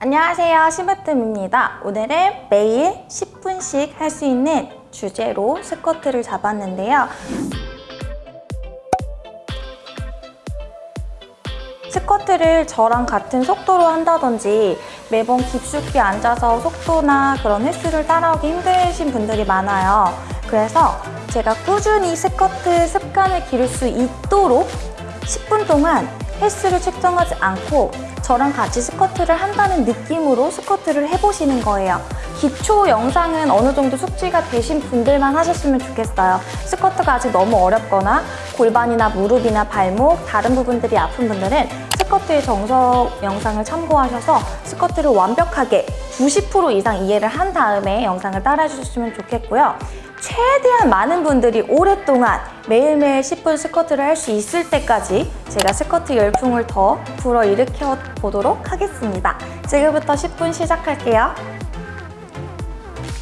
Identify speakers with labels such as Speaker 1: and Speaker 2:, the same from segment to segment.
Speaker 1: 안녕하세요 시바뜸입니다. 오늘은 매일 10분씩 할 수 있는 주제로 스쿼트를 잡았는데요. 스쿼트를 저랑 같은 속도로 한다든지 매번 깊숙이 앉아서 속도나 그런 횟수를 따라오기 힘드신 분들이 많아요. 그래서 제가 꾸준히 스쿼트 습관을 기를 수 있도록 10분 동안 횟수를 측정하지 않고 저랑 같이 스쿼트를 한다는 느낌으로 스쿼트를 해보시는 거예요. 기초 영상은 어느 정도 숙지가 되신 분들만 하셨으면 좋겠어요. 스쿼트가 아직 너무 어렵거나 골반이나 무릎이나 발목, 다른 부분들이 아픈 분들은 스쿼트의 정석 영상을 참고하셔서 스쿼트를 완벽하게 90% 이상 이해를 한 다음에 영상을 따라 주셨으면 좋겠고요. 최대한 많은 분들이 오랫동안 매일매일 10분 스쿼트를 할 수 있을 때까지 제가 스쿼트 열풍을 더 불어일으켜 보도록 하겠습니다. 지금부터 10분 시작할게요.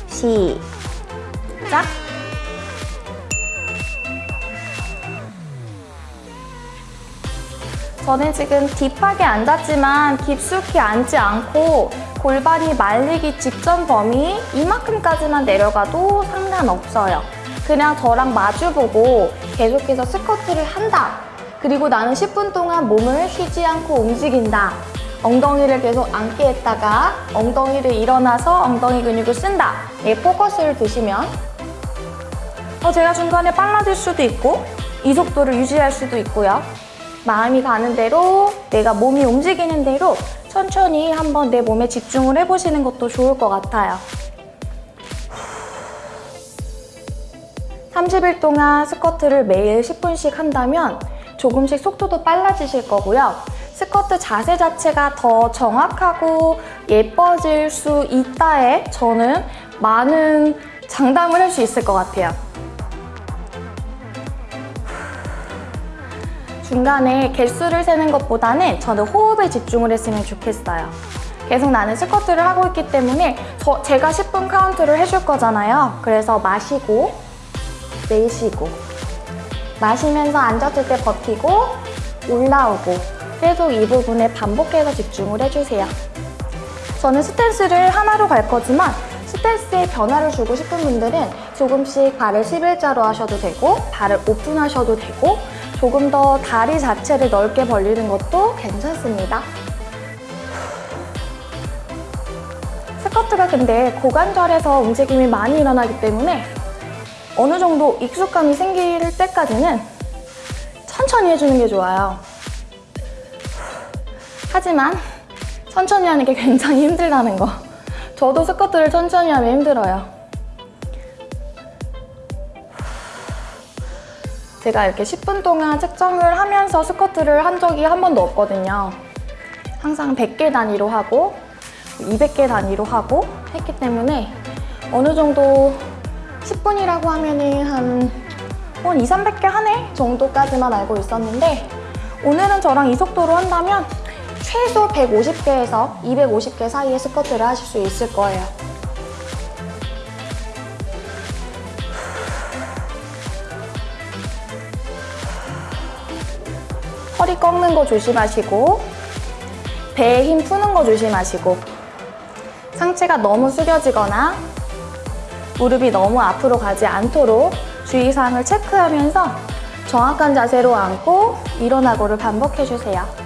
Speaker 1: 시작! 저는 지금 딥하게 앉았지만 깊숙이 앉지 않고 골반이 말리기 직전 범위 이만큼까지만 내려가도 상관없어요. 그냥 저랑 마주보고 계속해서 스쿼트를 한다. 그리고 나는 10분 동안 몸을 쉬지 않고 움직인다. 엉덩이를 계속 앉게 했다가 엉덩이를 일어나서 엉덩이 근육을 쓴다. 이 포커스를 두시면 어, 제가 중간에 빨라질 수도 있고 이 속도를 유지할 수도 있고요. 마음이 가는 대로 내가 몸이 움직이는 대로 천천히 한번 내 몸에 집중을 해보시는 것도 좋을 것 같아요. 30일 동안 스쿼트를 매일 10분씩 한다면 조금씩 속도도 빨라지실 거고요. 스쿼트 자세 자체가 더 정확하고 예뻐질 수 있다에 저는 많은 장담을 할 수 있을 것 같아요. 중간에 개수를 세는 것보다는 저는 호흡에 집중을 했으면 좋겠어요. 계속 나는 스쿼트를 하고 있기 때문에 저, 제가 10분 카운트를 해줄 거잖아요. 그래서 마시고 내쉬고 마시면서 앉았을 때 버티고 올라오고 계속 이 부분에 반복해서 집중을 해주세요. 저는 stance를 하나로 갈 거지만 stance에 변화를 주고 싶은 분들은 조금씩 발을 11자로 하셔도 되고 발을 open하셔도 되고 조금 더 다리 자체를 넓게 벌리는 것도 괜찮습니다. 스쿼트가 근데 고관절에서 움직임이 많이 일어나기 때문에 어느 정도 익숙감이 생길 때까지는 천천히 해주는 게 좋아요. 하지만 천천히 하는 게 굉장히 힘들다는 거. 저도 스쿼트를 천천히 하면 힘들어요. 제가 이렇게 10분 동안 측정을 하면서 스쿼트를 한 적이 한 번도 없거든요. 항상 100개 단위로 하고 200개 단위로 하고 했기 때문에 어느 정도 10분이라고 하면은 한, 한 2, 300개 하네 정도까지만 알고 있었는데 오늘은 저랑 이 속도로 한다면 최소 150개에서 250개 사이의 스쿼트를 하실 수 있을 거예요. 허리 꺾는 거 조심하시고 배에 힘 푸는 거 조심하시고 상체가 너무 숙여지거나 무릎이 너무 앞으로 가지 않도록 주의사항을 체크하면서 정확한 자세로 앉고 일어나고를 반복해주세요.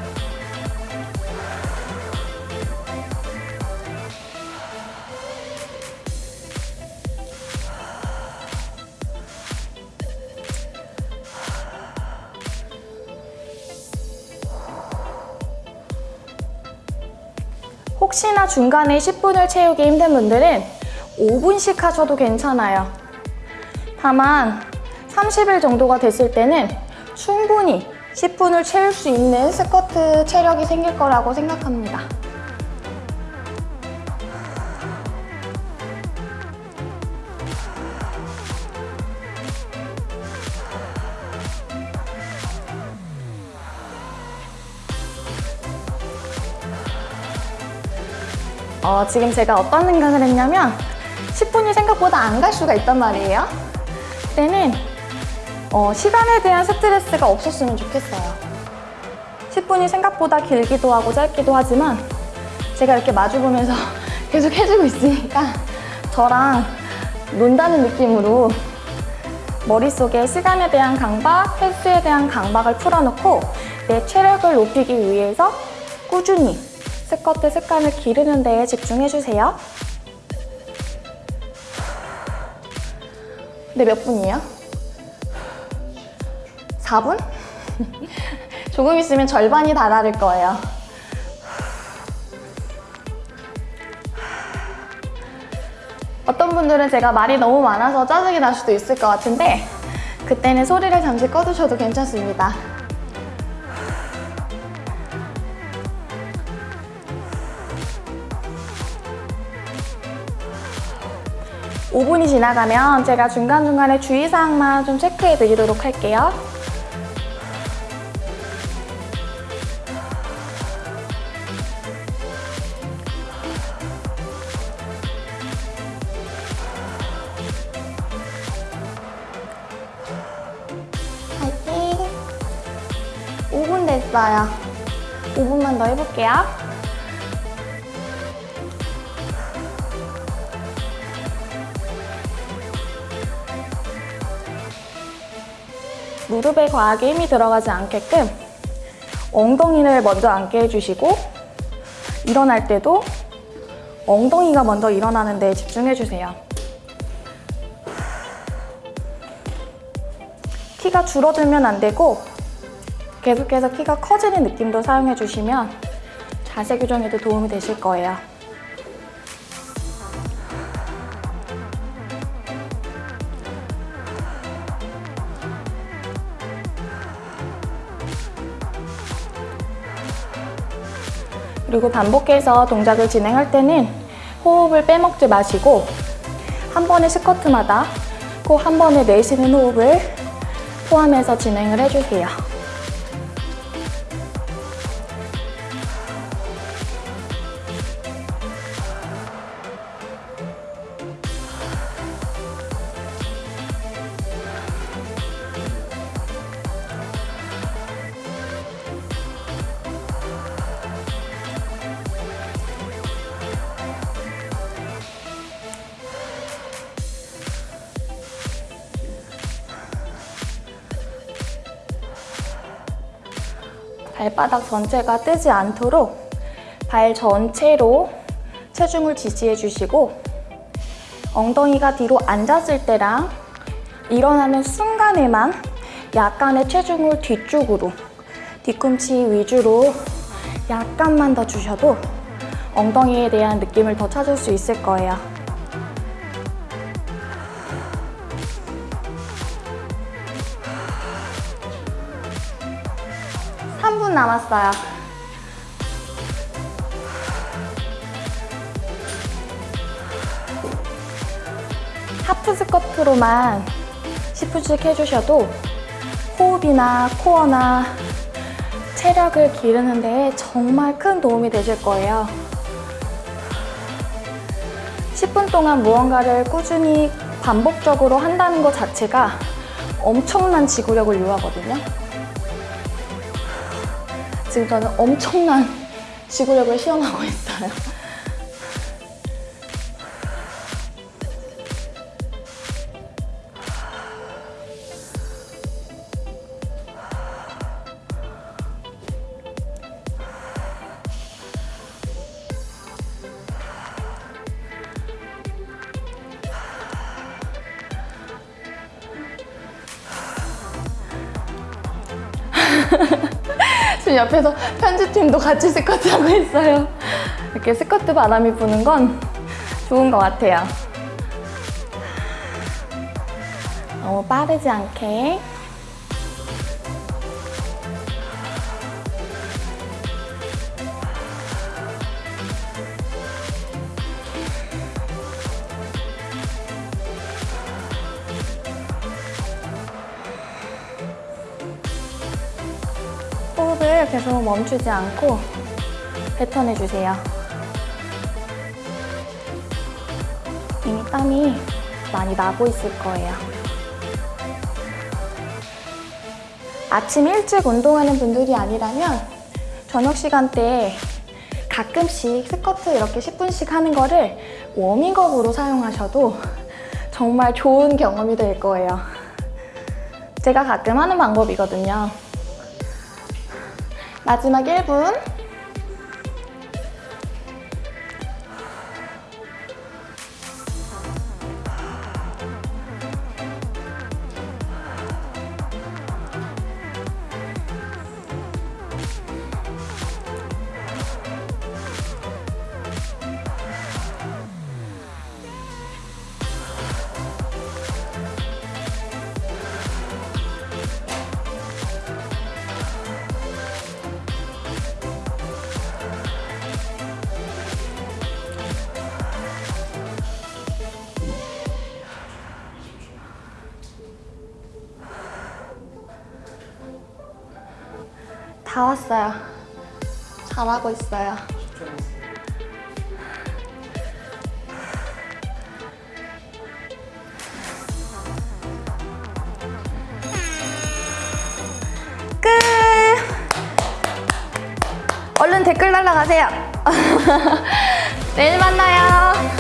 Speaker 1: 혹시나 중간에 10분을 채우기 힘든 분들은 5분씩 하셔도 괜찮아요. 다만 30일 정도가 됐을 때는 충분히 10분을 채울 수 있는 스쿼트 체력이 생길 거라고 생각합니다. 어, 지금 제가 어떤 생각을 했냐면 10분이 생각보다 안 갈 수가 있단 말이에요. 그때는 어, 시간에 대한 스트레스가 없었으면 좋겠어요. 10분이 생각보다 길기도 하고 짧기도 하지만 제가 이렇게 마주보면서 계속 해주고 있으니까 저랑 논다는 느낌으로 머릿속에 시간에 대한 강박, 횟수에 대한 강박을 풀어놓고 내 체력을 높이기 위해서 꾸준히 스쿼트 습관을 기르는 데에 집중해주세요. 네, 몇 분이에요? 4분? 조금 있으면 절반이 다 다를 거예요. 어떤 분들은 제가 말이 너무 많아서 짜증이 날 수도 있을 것 같은데 그때는 소리를 잠시 꺼두셔도 괜찮습니다. 5분이 지나가면 제가 중간중간에 주의사항만 좀 체크해 드리도록 할게요. 파이팅! 5분 됐어요. 5분만 더 해볼게요. 무릎에 과하게 힘이 들어가지 않게끔 엉덩이를 먼저 앉게 해주시고 일어날 때도 엉덩이가 먼저 일어나는 데 집중해주세요. 키가 줄어들면 안 되고 계속해서 키가 커지는 느낌도 사용해 주시면 자세 교정에도 도움이 되실 거예요. 그리고 반복해서 동작을 진행할 때는 호흡을 빼먹지 마시고 한 번의 스쿼트마다 꼭 한 번에 내쉬는 호흡을 포함해서 진행을 해주세요. 발바닥 전체가 뜨지 않도록 발 전체로 체중을 지지해 주시고 엉덩이가 뒤로 앉았을 때랑 일어나는 순간에만 약간의 체중을 뒤쪽으로 뒤꿈치 위주로 약간만 더 주셔도 엉덩이에 대한 느낌을 더 찾을 수 있을 거예요. 3분 남았어요. 하프 스쿼트로만 10분씩 해주셔도 호흡이나 코어나 체력을 기르는 데 정말 큰 도움이 되실 거예요. 10분 동안 무언가를 꾸준히 반복적으로 한다는 것 자체가 엄청난 지구력을 요하거든요. 지금 저는 엄청난 지구력을 시험하고 있어요. 지금 옆에서 편집팀도 같이 스쿼트 하고 있어요. 이렇게 스쿼트 바람이 부는 건 좋은 것 같아요. 너무 빠르지 않게. 계속 멈추지 않고 뱉어내 주세요. 이미 땀이 많이 나고 있을 거예요. 아침 일찍 운동하는 분들이 아니라면 저녁 시간대에 가끔씩 스쿼트 이렇게 10분씩 하는 거를 워밍업으로 사용하셔도 정말 좋은 경험이 될 거예요. 제가 가끔 하는 방법이거든요. 마지막 1분. 다 왔어요. 잘하고 있어요. 끝! 얼른 댓글 날라가세요. 내일 만나요.